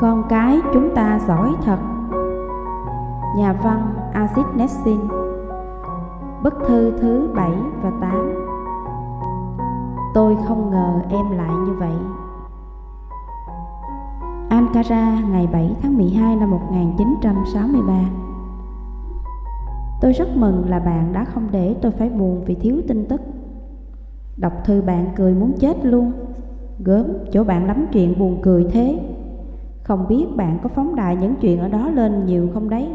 Con cái chúng ta giỏi thật. Nhà văn Acid Nessin. Bức thư thứ 7 và 8 Tôi không ngờ em lại như vậy. Ankara, ngày 7 tháng 12 năm 1963 Tôi rất mừng là bạn đã không để tôi phải buồn vì thiếu tin tức. Đọc thư bạn cười muốn chết luôn. Gớm, chỗ bạn lắm chuyện buồn cười thế. Không biết bạn có phóng đại những chuyện ở đó lên nhiều không đấy?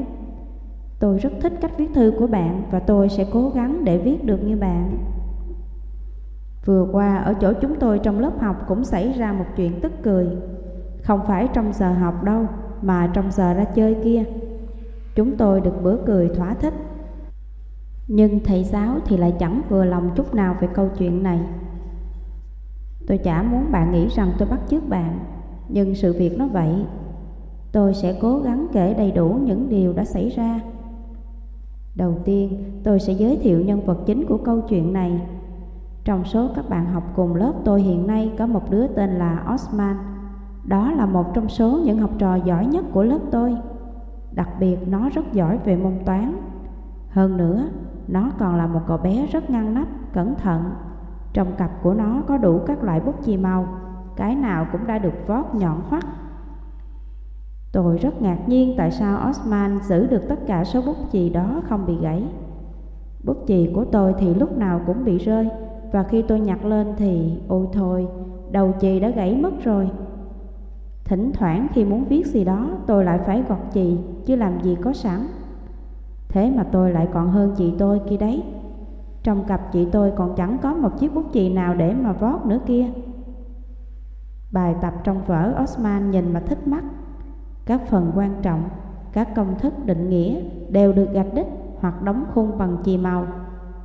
Tôi rất thích cách viết thư của bạn Và tôi sẽ cố gắng để viết được như bạn. Vừa qua ở chỗ chúng tôi trong lớp học cũng xảy ra một chuyện tức cười. Không phải trong giờ học đâu Mà trong giờ ra chơi kia. Chúng tôi được bữa cười thỏa thích. Nhưng thầy giáo thì lại chẳng vừa lòng chút nào về câu chuyện này. Tôi chả muốn bạn nghĩ rằng tôi bắt chước bạn Nhưng sự việc nó vậy. Tôi sẽ cố gắng kể đầy đủ những điều đã xảy ra. Đầu tiên, tôi sẽ giới thiệu nhân vật chính của câu chuyện này. Trong số các bạn học cùng lớp tôi hiện nay có một đứa tên là Osman. Đó là một trong số những học trò giỏi nhất của lớp tôi. Đặc biệt nó rất giỏi về môn toán. Hơn nữa, nó còn là một cậu bé rất ngăn nắp, cẩn thận trong cặp của nó có đủ các loại bút chì màu, cái nào cũng đã được vót nhọn hoắt. Tôi rất ngạc nhiên tại sao Osman giữ được tất cả số bút chì đó không bị gãy. Bút chì của tôi thì lúc nào cũng bị rơi, và khi tôi nhặt lên thì, ôi thôi, đầu chì đã gãy mất rồi. Thỉnh thoảng khi muốn viết gì đó tôi lại phải gọt chì, chứ làm gì có sẵn. Thế mà tôi lại còn hơn chị tôi kia đấy. Trong cặp chị tôi còn chẳng có một chiếc bút chì nào để mà vót nữa kia. Bài tập trong vở Osman nhìn mà thích mắt. Các phần quan trọng, các công thức định nghĩa đều được gạch đích hoặc đóng khung bằng chì màu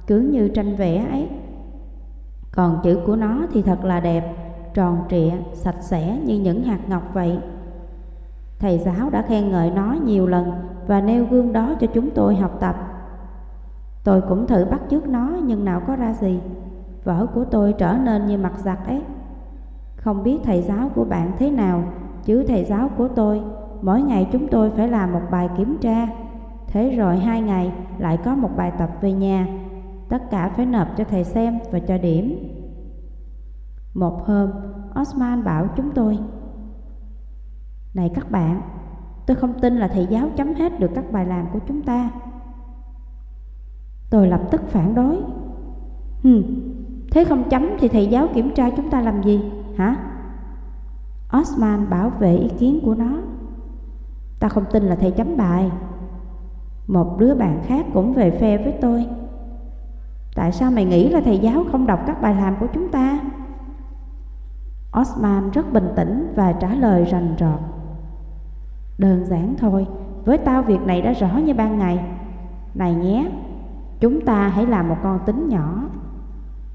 Cứ như tranh vẽ ấy. Còn chữ của nó thì thật là đẹp, tròn trịa, sạch sẽ như những hạt ngọc vậy. Thầy giáo đã khen ngợi nó nhiều lần và nêu gương đó cho chúng tôi học tập. Tôi cũng thử bắt chước nó, nhưng nào có ra gì. Vở của tôi trở nên như mặt giặt ấy. Không biết thầy giáo của bạn thế nào, Chứ thầy giáo của tôi, Mỗi ngày chúng tôi phải làm một bài kiểm tra. Thế rồi hai ngày lại có một bài tập về nhà. Tất cả phải nộp cho thầy xem và cho điểm. Một hôm, Osman bảo chúng tôi, Này các bạn, Tôi không tin là thầy giáo chấm hết được các bài làm của chúng ta. Tôi lập tức phản đối. Hừ, thế không chấm thì thầy giáo kiểm tra chúng ta làm gì, hả? Osman bảo vệ ý kiến của nó. Ta không tin là thầy chấm bài. Một đứa bạn khác cũng về phe với tôi. Tại sao mày nghĩ là thầy giáo không đọc các bài làm của chúng ta? Osman rất bình tĩnh và trả lời rành rọt. Đơn giản thôi, với tao việc này đã rõ như ban ngày. Này nhé, Chúng ta hãy làm một con tính nhỏ.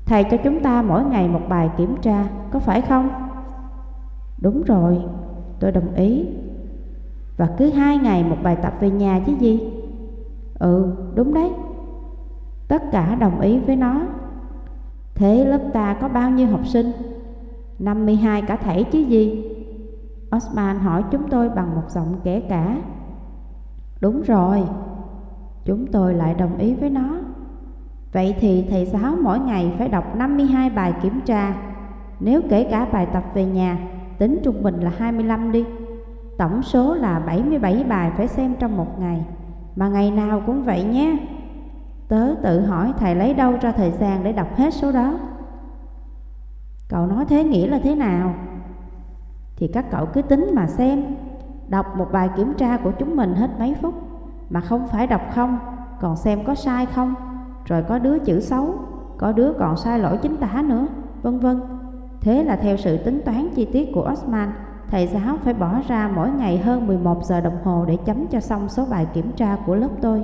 Thầy cho chúng ta mỗi ngày một bài kiểm tra Có phải không? Đúng rồi, tôi đồng ý. Và cứ hai ngày một bài tập về nhà chứ gì? Ừ, đúng đấy. Tất cả đồng ý với nó. Thế lớp ta có bao nhiêu học sinh? 52 cả thể chứ gì? Osman hỏi chúng tôi bằng một giọng kể cả. Đúng rồi. Chúng tôi lại đồng ý với nó. Vậy thì thầy giáo mỗi ngày phải đọc 52 bài kiểm tra. Nếu kể cả bài tập về nhà, Tính trung bình là 25 đi. Tổng số là 77 bài phải xem trong một ngày. Mà ngày nào cũng vậy nhé. Tớ tự hỏi thầy lấy đâu ra thời gian để đọc hết số đó? Cậu nói thế nghĩa là thế nào? Thì các cậu cứ tính mà xem. Đọc một bài kiểm tra của chúng mình hết mấy phút mà không phải đọc không, còn xem có sai không, rồi có đứa chữ xấu, có đứa còn sai lỗi chính tả nữa, vân vân. Thế là theo sự tính toán chi tiết của Osman, thầy giáo phải bỏ ra mỗi ngày hơn 11 giờ đồng hồ để chấm cho xong số bài kiểm tra của lớp tôi.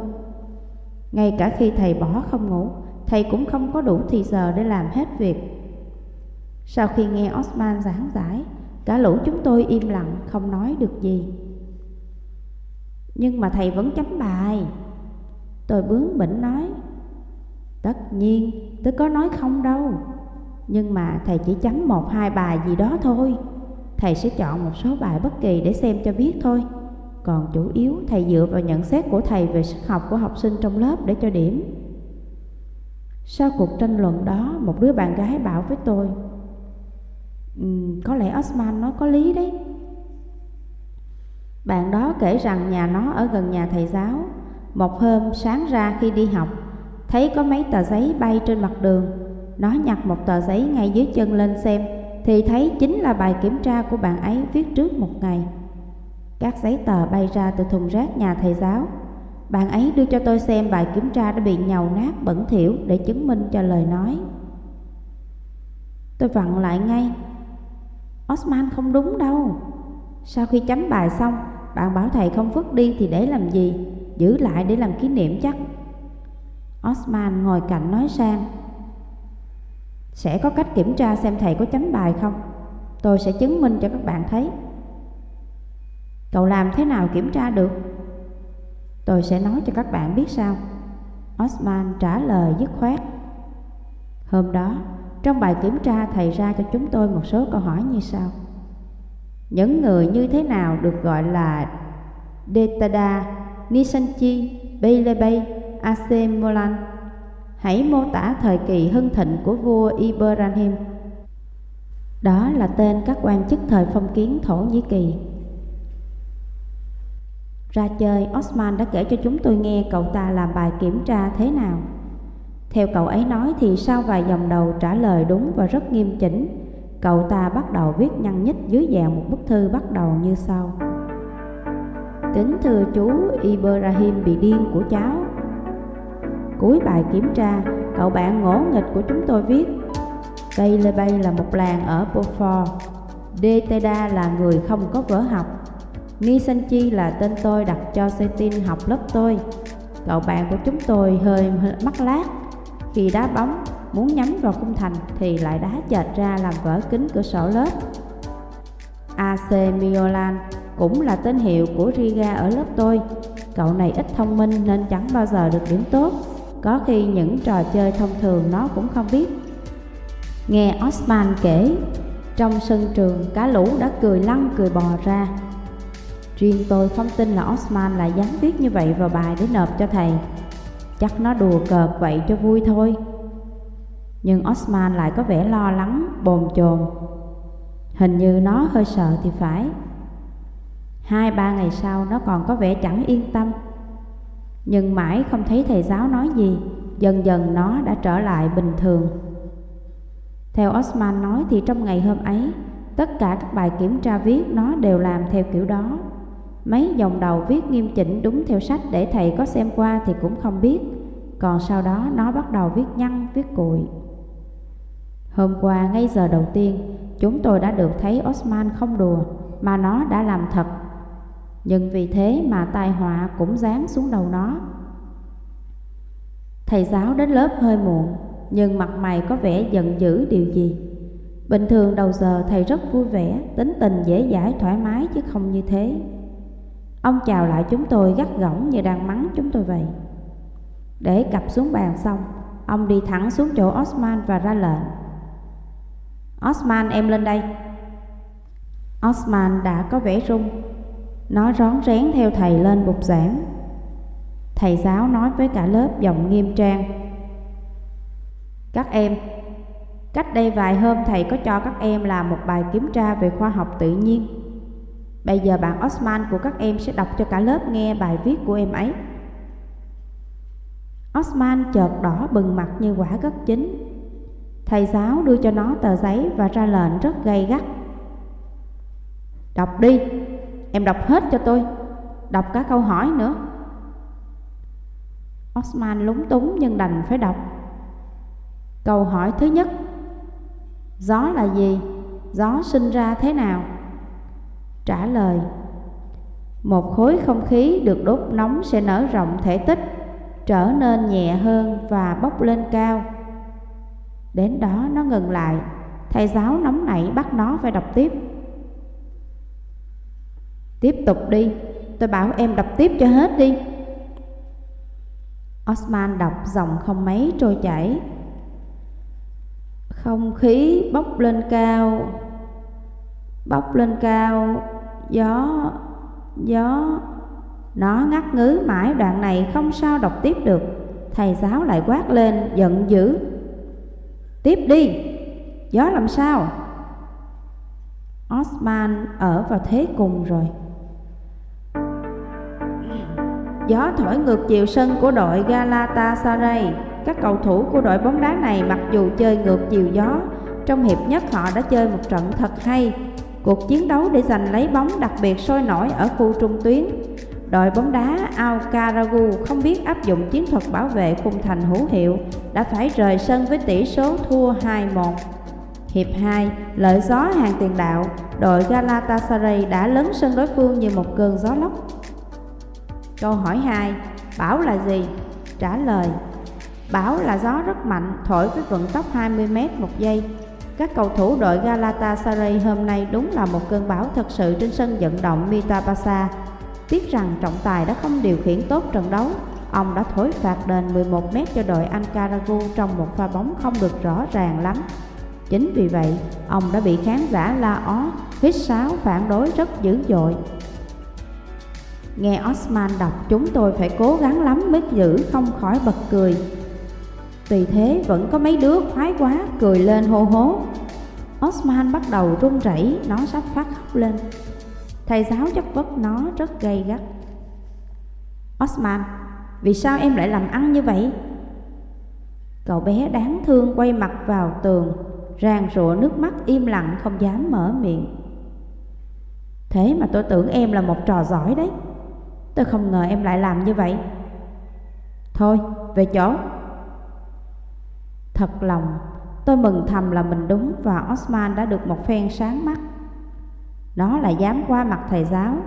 Ngay cả khi thầy bỏ không ngủ, thầy cũng không có đủ thì giờ để làm hết việc. Sau khi nghe Osman giảng giải, cả lũ chúng tôi im lặng không nói được gì. Nhưng mà thầy vẫn chấm bài Tôi bướng bỉnh nói Tất nhiên tôi có nói không đâu Nhưng mà thầy chỉ chấm một hai bài gì đó thôi thầy sẽ chọn một số bài bất kỳ để xem cho biết thôi. Còn chủ yếu thầy dựa vào nhận xét của thầy về sức học của học sinh trong lớp để cho điểm. Sau cuộc tranh luận đó, một đứa bạn gái bảo với tôi um, Có lẽ Osman nói có lý đấy bạn đó kể rằng nhà nó ở gần nhà thầy giáo. Một hôm, sáng ra khi đi học, Thấy có mấy tờ giấy bay trên mặt đường. Nó nhặt một tờ giấy ngay dưới chân lên xem, Thì thấy chính là bài kiểm tra của bạn ấy viết trước một ngày. Các giấy tờ bay ra từ thùng rác nhà thầy giáo. Bạn ấy đưa cho tôi xem bài kiểm tra đã bị nhầu nát bẩn thỉu Để chứng minh cho lời nói. Tôi vặn lại ngay. Osman không đúng đâu. Sau khi chấm bài xong bạn bảo thầy không vứt đi thì để làm gì? Giữ lại để làm kỷ niệm chắc. Osman ngồi cạnh nói sang. Sẽ có cách kiểm tra xem thầy có chấm bài không? Tôi sẽ chứng minh cho các bạn thấy. Cậu làm thế nào kiểm tra được? Tôi sẽ nói cho các bạn biết sao Osman trả lời dứt khoát. Hôm đó, trong bài kiểm tra thầy ra cho chúng tôi một số câu hỏi như sau. Những người như thế nào được gọi là Detada, Nisanchi, Beilebei, Asemolan Hãy mô tả thời kỳ hưng thịnh của vua Ibrahim. Đó là tên các quan chức thời phong kiến Thổ Nhĩ Kỳ. Ra chơi, Osman đã kể cho chúng tôi nghe cậu ta làm bài kiểm tra thế nào. Theo cậu ấy nói thì sau vài dòng đầu trả lời đúng và rất nghiêm chỉnh, cậu ta bắt đầu viết nhăn nhít dưới dạng một bức thư bắt đầu như sau. Kính thưa chú Ibrahim bị điên của cháu. Cuối bài kiểm tra, cậu bạn ngỗ nghịch của chúng tôi viết Cây Lê Bay là một làng ở Beaufort Deteda là người không có vở học Nisanchi là tên tôi đặt cho Setin học lớp tôi Cậu bạn của chúng tôi hơi mắc lát khi đá bóng muốn nhắm vào khung thành thì lại đá chệch ra làm vỡ kính cửa sổ lớp. AC Milan cũng là tên hiệu của Riga ở lớp tôi. Cậu này ít thông minh nên chẳng bao giờ được điểm tốt. Có khi những trò chơi thông thường nó cũng không biết. Nghe Osman kể, trong sân trường cá lũ đã cười lăn cười bò ra. Riêng tôi không tin là Osman lại dám viết như vậy vào bài để nộp cho thầy. Chắc nó đùa cợt vậy cho vui thôi nhưng Osman lại có vẻ lo lắng, bồn chồn. Hình như nó hơi sợ thì phải. Hai ba ngày sau nó còn có vẻ chẳng yên tâm. Nhưng mãi không thấy thầy giáo nói gì Dần dần nó đã trở lại bình thường. Theo Osman nói thì trong ngày hôm ấy Tất cả các bài kiểm tra viết nó đều làm theo kiểu đó. Mấy dòng đầu viết nghiêm chỉnh đúng theo sách để thầy có xem qua thì cũng không biết. Còn sau đó nó bắt đầu viết nhăn, viết cùi. Hôm qua ngay giờ đầu tiên, Chúng tôi đã được thấy Osman không đùa, Mà nó đã làm thật. Nhưng vì thế mà tai họa cũng dán xuống đầu nó. Thầy giáo đến lớp hơi muộn, Nhưng mặt mày có vẻ giận dữ điều gì. Bình thường đầu giờ thầy rất vui vẻ, Tính tình dễ dãi, thoải mái chứ không như thế. Ông chào lại chúng tôi gắt gỏng như đang mắng chúng tôi vậy. Để cặp xuống bàn xong, Ông đi thẳng xuống chỗ Osman và ra lệnh. Osman, em lên đây. Osman đã có vẻ run. Nó rón rén theo thầy lên bục giảng. Thầy giáo nói với cả lớp giọng nghiêm trang. Các em, Cách đây vài hôm thầy có cho các em làm một bài kiểm tra về khoa học tự nhiên. Bây giờ bạn Osman của các em sẽ đọc cho cả lớp nghe bài viết của em ấy. Osman chợt đỏ bừng mặt như quả gất chín. Thầy giáo đưa cho nó tờ giấy và ra lệnh rất gay gắt. Đọc đi, em đọc hết cho tôi, đọc cả câu hỏi nữa. Osman lúng túng nhưng đành phải đọc. Câu hỏi thứ nhất Gió là gì? Gió sinh ra thế nào? trả lời một khối không khí được đốt nóng sẽ nở rộng thể tích trở nên nhẹ hơn và bốc lên cao đến đó nó ngừng lại. Thầy giáo nóng nảy bắt nó phải đọc tiếp. Tiếp tục đi tôi bảo em đọc tiếp cho hết đi. Osman đọc dòng không mấy trôi chảy. Không khí bốc lên cao Bốc lên cao, gió, gió. Nó ngắt ngứ mãi đoạn này không sao đọc tiếp được. Thầy giáo lại quát lên giận dữ. Tiếp đi, gió làm sao? Osman ở vào thế cùng rồi. Gió thổi ngược chiều sân của đội Galatasaray. Các cầu thủ của đội bóng đá này mặc dù chơi ngược chiều gió Trong hiệp nhất họ đã chơi một trận thật hay. Cuộc chiến đấu để giành lấy bóng đặc biệt sôi nổi ở khu trung tuyến. Đội bóng đá Al Karagu không biết áp dụng chiến thuật bảo vệ khung thành hữu hiệu Đã phải rời sân với tỷ số thua 2-1 Hiệp 2, lợi gió hàng tiền đạo, đội Galatasaray đã lấn sân đối phương như một cơn gió lốc Câu hỏi 2. Bão là gì? Trả lời Bão là gió rất mạnh, thổi với vận tốc 20m một giây. Các cầu thủ đội Galatasaray hôm nay đúng là một cơn bão thật sự trên sân vận động Mitabasa Tiếc rằng trọng tài đã không điều khiển tốt trận đấu. Ông đã thổi phạt đền 11m cho đội Ankaragu trong một pha bóng không được rõ ràng lắm. Chính vì vậy, ông đã bị khán giả la ó, hít sáo phản đối rất dữ dội. Nghe Osman đọc chúng tôi phải cố gắng lắm mới giữ không khỏi bật cười Vì thế vẫn có mấy đứa khoái quá cười lên hô hố Osman bắt đầu run rẩy, nó sắp phát khóc lên Thầy giáo chất vấn nó rất gay gắt. Osman, vì sao em lại làm ăn như vậy? Cậu bé đáng thương quay mặt vào tường Ràng rụa nước mắt im lặng không dám mở miệng. Thế mà tôi tưởng em là một trò giỏi đấy. Tôi không ngờ em lại làm như vậy. Thôi, về chỗ. Thật lòng, tôi mừng thầm là mình đúng và Osman đã được một phen sáng mắt. Nó lại dám qua mặt thầy giáo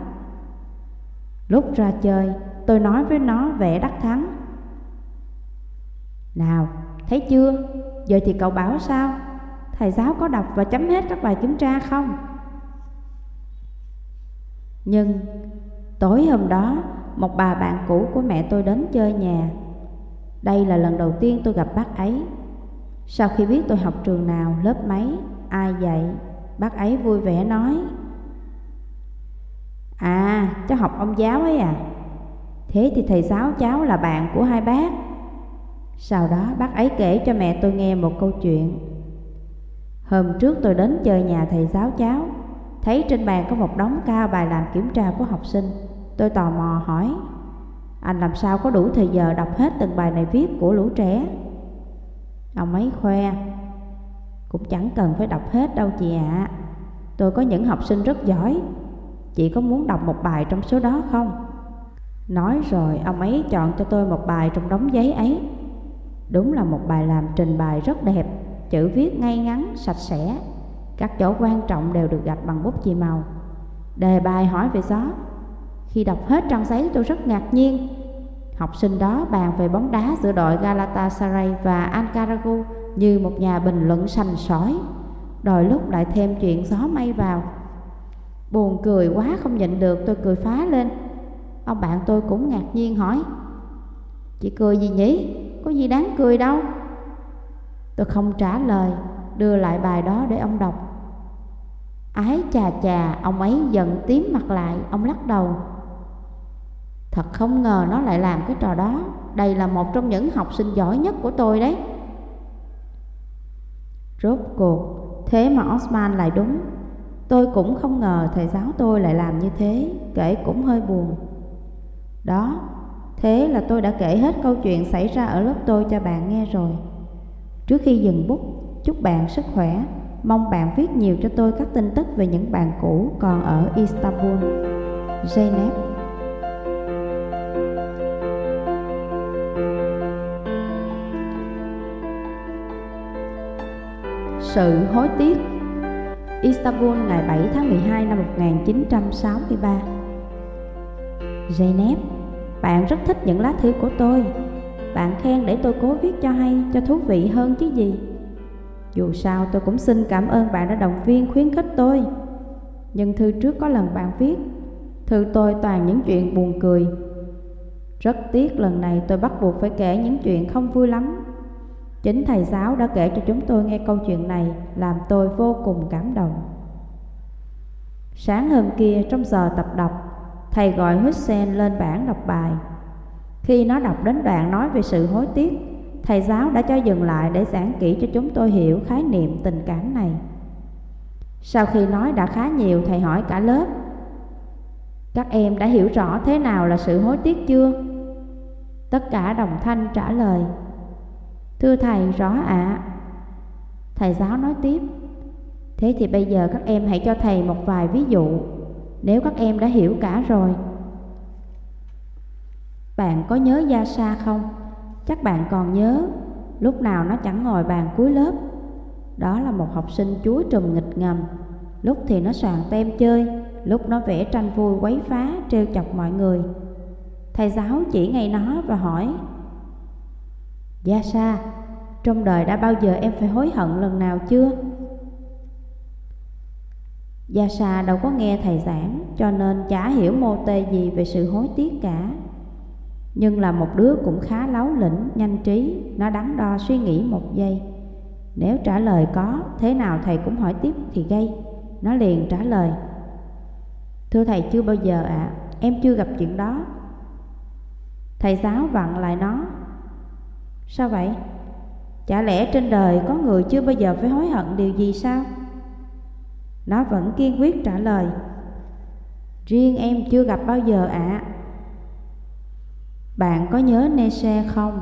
Lúc ra chơi, tôi nói với nó vẻ đắc thắng Nào, thấy chưa, giờ thì cậu bảo sao? Thầy giáo có đọc và chấm hết các bài kiểm tra không? Nhưng Tối hôm đó, một bà bạn cũ của mẹ tôi đến chơi nhà. Đây là lần đầu tiên tôi gặp bác ấy. Sau khi biết tôi học trường nào, lớp mấy, ai dạy, bác ấy vui vẻ nói. À, cháu học ông giáo ấy à? Thế thì thầy giáo cháu là bạn của hai bác. Sau đó bác ấy kể cho mẹ tôi nghe một câu chuyện. Hôm trước tôi đến chơi nhà thầy giáo cháu, thấy trên bàn có một đống cao bài làm kiểm tra của học sinh. Tôi tò mò hỏi Anh làm sao có đủ thời giờ đọc hết từng bài này viết của lũ trẻ Ông ấy khoe Cũng chẳng cần phải đọc hết đâu chị ạ à. Tôi có những học sinh rất giỏi Chị có muốn đọc một bài trong số đó không? Nói rồi ông ấy chọn cho tôi một bài trong đống giấy ấy. Đúng là một bài làm trình bày rất đẹp Chữ viết ngay ngắn, sạch sẽ. Các chỗ quan trọng đều được gạch bằng bút chì màu. Đề bài hỏi về gió. Khi đọc hết trang giấy tôi rất ngạc nhiên. Học sinh đó bàn về bóng đá giữa đội Galatasaray và Ankaragu như một nhà bình luận sành sỏi. Đòi lúc lại thêm chuyện gió mây vào. Buồn cười quá không nhịn được, tôi cười phá lên. Ông bạn tôi cũng ngạc nhiên hỏi, Chị cười gì nhỉ? Có gì đáng cười đâu? Tôi không trả lời, Đưa lại bài đó để ông đọc. Ái chà chà, Ông ấy giận tím mặt lại, Ông lắc đầu. Thật không ngờ nó lại làm cái trò đó. Đây là một trong những học sinh giỏi nhất của tôi đấy. Rốt cuộc, Thế mà Osman lại đúng. Tôi cũng không ngờ thầy giáo tôi lại làm như thế, Kể cũng hơi buồn. Đó, Thế là tôi đã kể hết câu chuyện xảy ra ở lớp tôi cho bạn nghe rồi. Trước khi dừng bút, Chúc bạn sức khỏe. Mong bạn viết nhiều cho tôi các tin tức về những bạn cũ còn ở Istanbul. Zeynep Sự hối tiếc. Istanbul ngày 7 tháng 12 năm 1963 Zeynep, bạn rất thích những lá thư của tôi. Bạn khen để tôi cố viết cho hay, cho thú vị hơn chứ gì. Dù sao tôi cũng xin cảm ơn bạn đã động viên khuyến khích tôi. Nhưng thư trước có lần bạn viết Thư tôi toàn những chuyện buồn cười. Rất tiếc lần này tôi bắt buộc phải kể những chuyện không vui lắm. Chính thầy giáo đã kể cho chúng tôi nghe câu chuyện này làm tôi vô cùng cảm động. Sáng hôm kia trong giờ tập đọc, thầy gọi Hussein lên bảng đọc bài. Khi nó đọc đến đoạn nói về sự hối tiếc, thầy giáo đã cho dừng lại để giảng kỹ cho chúng tôi hiểu khái niệm tình cảm này. Sau khi nói đã khá nhiều, thầy hỏi cả lớp. Các em đã hiểu rõ thế nào là sự hối tiếc chưa? Tất cả đồng thanh trả lời. Thưa thầy, rõ ạ. Thầy giáo nói tiếp. Thế thì bây giờ các em hãy cho thầy một vài ví dụ, nếu các em đã hiểu cả rồi. Bạn có nhớ Gia Sa không? Chắc bạn còn nhớ, lúc nào nó chẳng ngồi bàn cuối lớp. Đó là một học sinh chúa trùm nghịch ngầm, lúc thì nó soạn tem chơi, lúc nó vẽ tranh vui quấy phá, trêu chọc mọi người. Thầy giáo chỉ ngay nó và hỏi Gia Sa, trong đời đã bao giờ em phải hối hận lần nào chưa? Gia Sa đâu có nghe thầy giảng cho nên chả hiểu mô tê gì về sự hối tiếc cả. Nhưng là một đứa cũng khá láo lĩnh, nhanh trí, nó đắn đo suy nghĩ một giây. Nếu trả lời có, thế nào thầy cũng hỏi tiếp thì gây. Nó liền trả lời. Thưa thầy chưa bao giờ ạ, à, em chưa gặp chuyện đó. Thầy giáo vặn lại nó. Sao vậy? Chả lẽ trên đời có người chưa bao giờ phải hối hận điều gì sao? Nó vẫn kiên quyết trả lời, Riêng em chưa gặp bao giờ ạ à. Bạn có nhớ Nese không?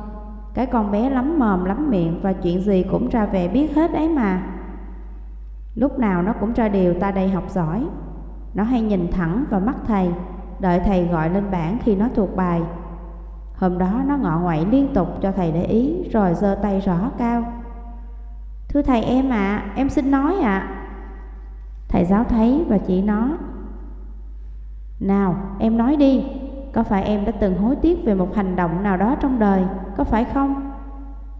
Cái con bé lắm mồm lắm miệng Và chuyện gì cũng ra về biết hết ấy mà Lúc nào nó cũng ra điều ta đây học giỏi Nó hay nhìn thẳng vào mắt thầy, Đợi thầy gọi lên bảng khi nó thuộc bài Hôm đó nó ngọ ngoại liên tục cho thầy để ý Rồi giơ tay rõ cao. Thưa thầy em ạ, à, em xin nói ạ. À. Thầy giáo thấy và chỉ nó. Nào em nói đi Có phải em đã từng hối tiếc về một hành động nào đó trong đời Có phải không?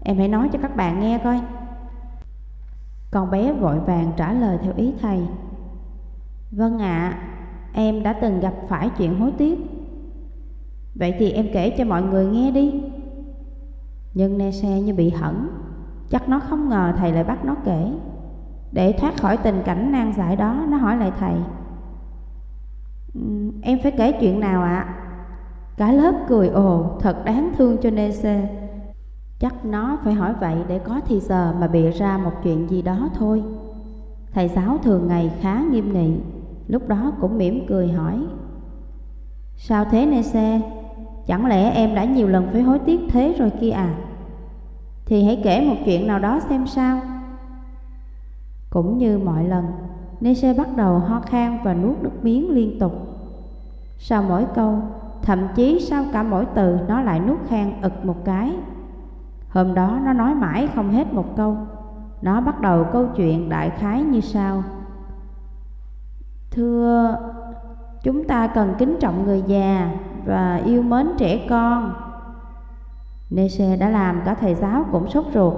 Em hãy nói cho các bạn nghe coi. Con bé vội vàng trả lời theo ý thầy. Vâng ạ à, Em đã từng gặp phải chuyện hối tiếc. Vậy thì em kể cho mọi người nghe đi. Nhưng ne xe như bị hẩn, Chắc nó không ngờ thầy lại bắt nó kể. Để thoát khỏi tình cảnh nan giải đó, Nó hỏi lại thầy. Em phải kể chuyện nào ạ? À? Cả lớp cười ồ, Thật đáng thương cho nê xe. Chắc nó phải hỏi vậy Để có thì giờ mà bịa ra một chuyện gì đó thôi. Thầy giáo thường ngày khá nghiêm nghị, Lúc đó cũng mỉm cười hỏi, Sao thế nê xe? Chẳng lẽ em đã nhiều lần phải hối tiếc thế rồi kia à? Thì hãy kể một chuyện nào đó xem sao cũng như mọi lần, Nese bắt đầu ho khan và nuốt nước miếng liên tục. Sau mỗi câu, thậm chí sau cả mỗi từ nó lại nuốt khan ực một cái. Hôm đó nó nói mãi không hết một câu. Nó bắt đầu câu chuyện đại khái như sau. Thưa, chúng ta cần kính trọng người già và yêu mến trẻ con. Nese đã làm cả thầy giáo cũng sốt ruột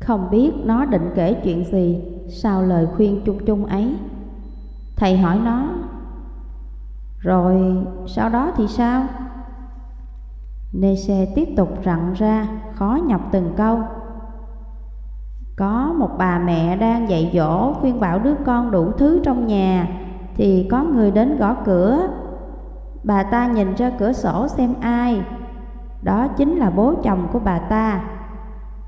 không biết nó định kể chuyện gì Sau lời khuyên chung chung ấy Thầy hỏi nó, Rồi sau đó thì sao? Nese tiếp tục rặn ra, Khó nhọc từng câu Có một bà mẹ đang dạy dỗ Khuyên bảo đứa con đủ thứ trong nhà Thì có người đến gõ cửa Bà ta nhìn ra cửa sổ xem ai. Đó chính là bố chồng của bà ta.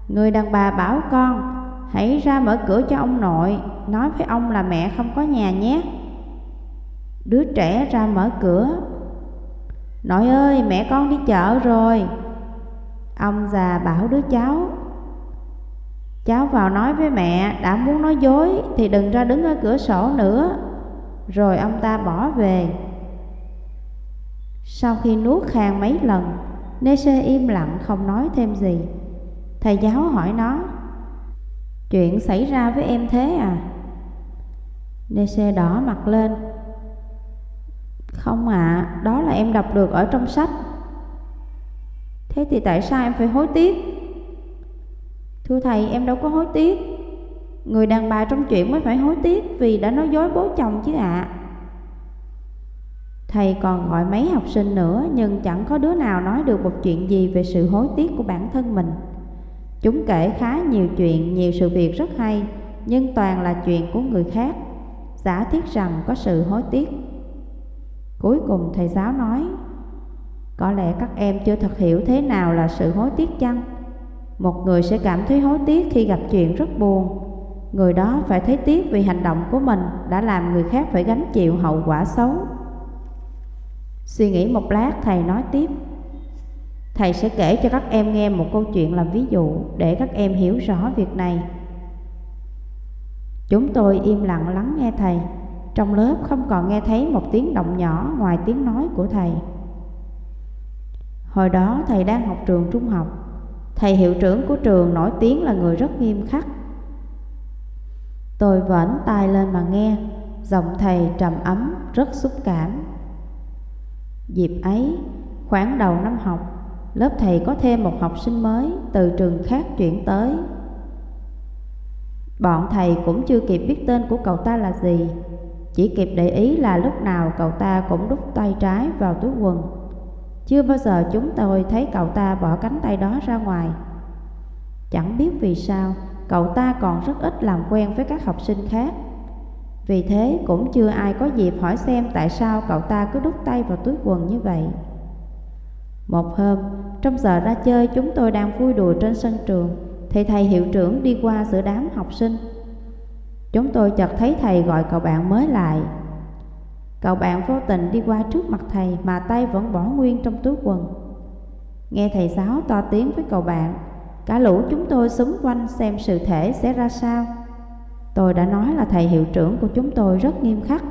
Người đàn bà bảo con, Hãy ra mở cửa cho ông nội, Nói với ông là mẹ không có nhà nhé. Đứa trẻ ra mở cửa. Nội ơi, mẹ con đi chợ rồi. Ông già bảo đứa cháu. Cháu vào nói với mẹ, Đã muốn nói dối Thì đừng ra đứng ở cửa sổ nữa. Rồi ông ta bỏ về. Sau khi nuốt khang mấy lần Nê Sê im lặng không nói thêm gì Thầy giáo hỏi nó Chuyện xảy ra với em thế à? Nê-sê đỏ mặt lên Không ạ, à, đó là em đọc được ở trong sách Thế thì tại sao em phải hối tiếc? Thưa thầy, em đâu có hối tiếc Người đàn bà trong chuyện mới phải hối tiếc Vì đã nói dối bố chồng chứ ạ à. Thầy còn gọi mấy học sinh nữa Nhưng chẳng có đứa nào nói được một chuyện gì Về sự hối tiếc của bản thân mình Chúng kể khá nhiều chuyện, nhiều sự việc rất hay, nhưng toàn là chuyện của người khác. giả thiết rằng có sự hối tiếc. Cuối cùng thầy giáo nói, có lẽ các em chưa thật hiểu thế nào là sự hối tiếc chăng? Một người sẽ cảm thấy hối tiếc khi gặp chuyện rất buồn. Người đó phải thấy tiếc vì hành động của mình đã làm người khác phải gánh chịu hậu quả xấu. Suy nghĩ một lát thầy nói tiếp Thầy sẽ kể cho các em nghe một câu chuyện làm ví dụ để các em hiểu rõ việc này. Chúng tôi im lặng lắng nghe thầy. Trong lớp không còn nghe thấy một tiếng động nhỏ ngoài tiếng nói của thầy. Hồi đó thầy đang học trường trung học. Thầy hiệu trưởng của trường nổi tiếng là người rất nghiêm khắc. Tôi vẫn tay lên mà nghe, giọng thầy trầm ấm, rất xúc cảm. Dịp ấy, khoảng đầu năm học, lớp thầy có thêm một học sinh mới từ trường khác chuyển tới. Bọn thầy cũng chưa kịp biết tên của cậu ta là gì, chỉ kịp để ý là lúc nào cậu ta cũng đút tay trái vào túi quần. Chưa bao giờ chúng tôi thấy cậu ta bỏ cánh tay đó ra ngoài. Chẳng biết vì sao, cậu ta còn rất ít làm quen với các học sinh khác. Vì thế cũng chưa ai có dịp hỏi xem tại sao cậu ta cứ đút tay vào túi quần như vậy. Một hôm, trong giờ ra chơi chúng tôi đang vui đùa trên sân trường Thì thầy hiệu trưởng đi qua giữa đám học sinh. Chúng tôi chợt thấy thầy gọi cậu bạn mới lại. Cậu bạn vô tình đi qua trước mặt thầy mà tay vẫn bỏ nguyên trong túi quần. Nghe thầy giáo to tiếng với cậu bạn Cả lũ chúng tôi xúm quanh xem sự thể sẽ ra sao. Tôi đã nói là thầy hiệu trưởng của chúng tôi rất nghiêm khắc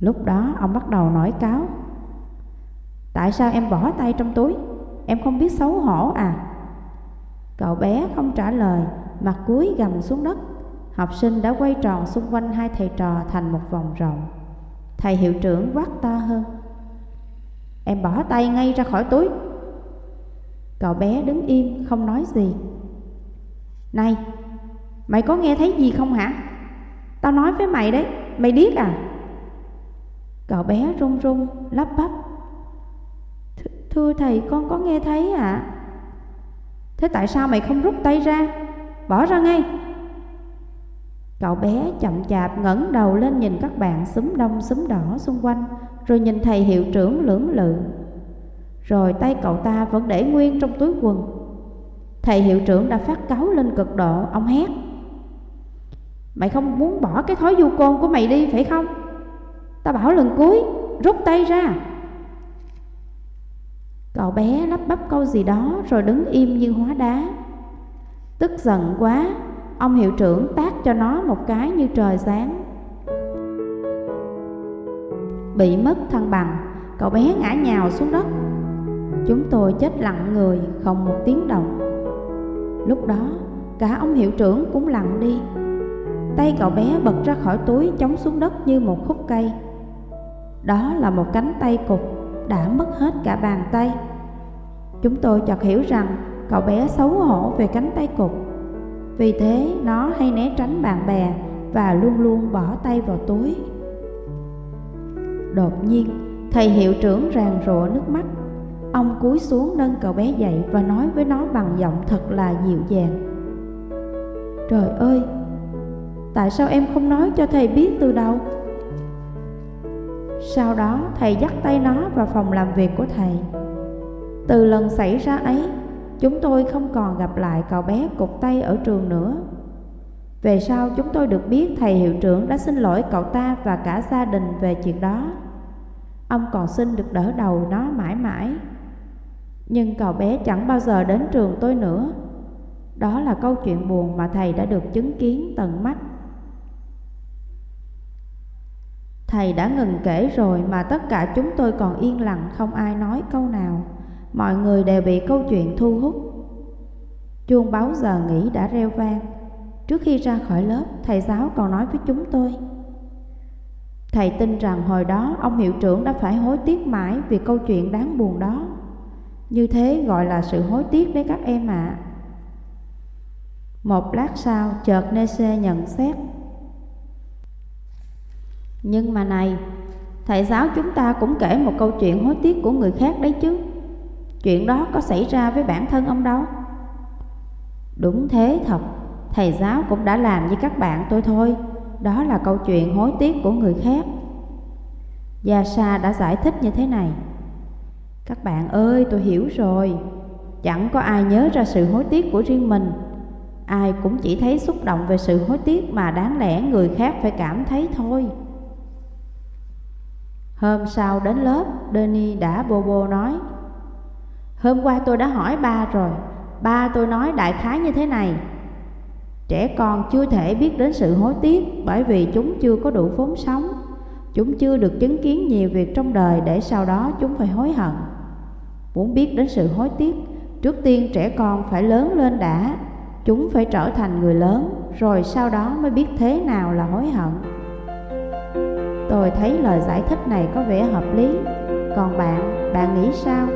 Lúc đó ông bắt đầu nói cáo Tại sao em bỏ tay trong túi? Em không biết xấu hổ à? Cậu bé không trả lời, mặt cúi gầm xuống đất. Học sinh đã quay tròn xung quanh hai thầy trò thành một vòng rộng. Thầy hiệu trưởng quát to hơn. Em bỏ tay ngay ra khỏi túi. Cậu bé đứng im không nói gì. Này, mày có nghe thấy gì không hả? Tao nói với mày đấy, mày điếc à? Cậu bé run run, lắp bắp Thưa thầy con có nghe thấy ạ à? Thế tại sao mày không rút tay ra Bỏ ra ngay Cậu bé chậm chạp ngẩng đầu lên nhìn các bạn súng đông súng đỏ xung quanh Rồi nhìn thầy hiệu trưởng lưỡng lự Rồi tay cậu ta vẫn để nguyên trong túi quần Thầy hiệu trưởng đã phát cáu lên cực độ Ông hét Mày không muốn bỏ cái thói du côn của mày đi, phải không? Ta bảo lần cuối, Rút tay ra. Cậu bé lắp bắp câu gì đó rồi đứng im như hóa đá. Tức giận quá, Ông hiệu trưởng tác cho nó một cái như trời sáng. Bị mất thăng bằng, Cậu bé ngã nhào xuống đất. Chúng tôi chết lặng người, không một tiếng động. Lúc đó, cả ông hiệu trưởng cũng lặng đi. Tay cậu bé bật ra khỏi túi chống xuống đất như một khúc cây. Đó là một cánh tay cục đã mất hết cả bàn tay. Chúng tôi chợt hiểu rằng cậu bé xấu hổ về cánh tay cục Vì thế nó hay né tránh bạn bè và luôn luôn bỏ tay vào túi. Đột nhiên, thầy hiệu trưởng ràng rụa nước mắt. Ông cúi xuống nâng cậu bé dậy và nói với nó bằng giọng thật là dịu dàng. Trời ơi, tại sao em không nói cho thầy biết từ đầu? Sau đó, thầy dắt tay nó vào phòng làm việc của thầy. Từ lần xảy ra ấy, Chúng tôi không còn gặp lại cậu bé cục tay ở trường nữa. Về sau, chúng tôi được biết thầy hiệu trưởng đã xin lỗi cậu ta và cả gia đình về chuyện đó. Ông còn xin được đỡ đầu nó mãi mãi. Nhưng cậu bé chẳng bao giờ đến trường tôi nữa. Đó là câu chuyện buồn mà thầy đã được chứng kiến tận mắt. Thầy đã ngừng kể rồi mà tất cả chúng tôi còn yên lặng không ai nói câu nào. Mọi người đều bị câu chuyện thu hút. Chuông báo giờ nghỉ đã reo vang. Trước khi ra khỏi lớp, thầy giáo còn nói với chúng tôi. Thầy tin rằng hồi đó ông hiệu trưởng đã phải hối tiếc mãi vì câu chuyện đáng buồn đó. Như thế gọi là sự hối tiếc đấy các em ạ. À. Một lát sau, chợt Nese nhận xét nhưng mà này, thầy giáo chúng ta cũng kể một câu chuyện hối tiếc của người khác đấy chứ. Chuyện đó có xảy ra với bản thân ông đâu. Đúng thế thật, thầy giáo cũng đã làm với các bạn tôi thôi. đó là câu chuyện hối tiếc của người khác. Gia Sa đã giải thích như thế này. Các bạn ơi, tôi hiểu rồi. Chẳng có ai nhớ ra sự hối tiếc của riêng mình. Ai cũng chỉ thấy xúc động về sự hối tiếc mà đáng lẽ người khác phải cảm thấy thôi. Hôm sau đến lớp, Denny đã bô bô nói Hôm qua tôi đã hỏi ba rồi, ba tôi nói đại khái như thế này. Trẻ con chưa thể biết đến sự hối tiếc bởi vì chúng chưa có đủ vốn sống. Chúng chưa được chứng kiến nhiều việc trong đời để sau đó chúng phải hối hận. Muốn biết đến sự hối tiếc, trước tiên trẻ con phải lớn lên đã. Chúng phải trở thành người lớn, rồi sau đó mới biết thế nào là hối hận. Tôi thấy lời giải thích này có vẻ hợp lý. Còn bạn, bạn nghĩ sao?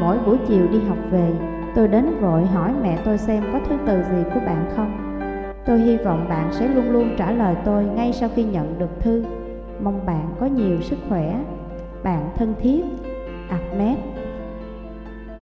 Mỗi buổi chiều đi học về Tôi đến vội hỏi mẹ tôi xem có thứ từ gì của bạn không. Tôi hy vọng bạn sẽ luôn luôn trả lời tôi ngay sau khi nhận được thư. Mong bạn có nhiều sức khỏe. Bạn thân thiết. Ahmed.